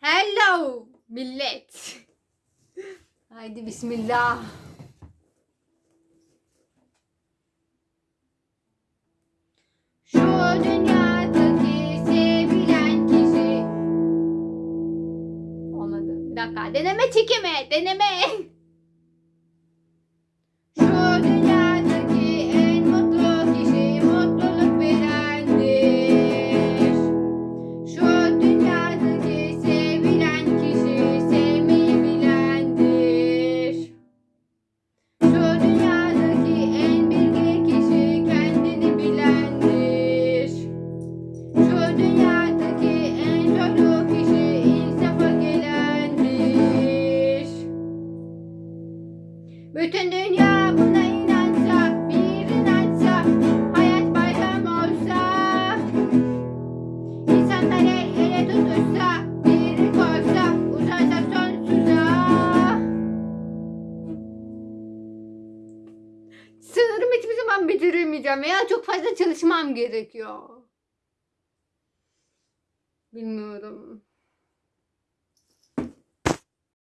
Hello millet. Haydi bismillah. Şu dünyadaki sevilen kişi. Olmadı. Deneme çekimi. Deneme. Bütün dünya buna inansa, bir inansa, hayat bayram olsa. İnsanlar el ele tutuşsa, biri koysa, uzansa sonsuza. Sanırım hiçbir zaman bitiremeyeceğim ya çok fazla çalışmam gerekiyor. Bilmiyorum.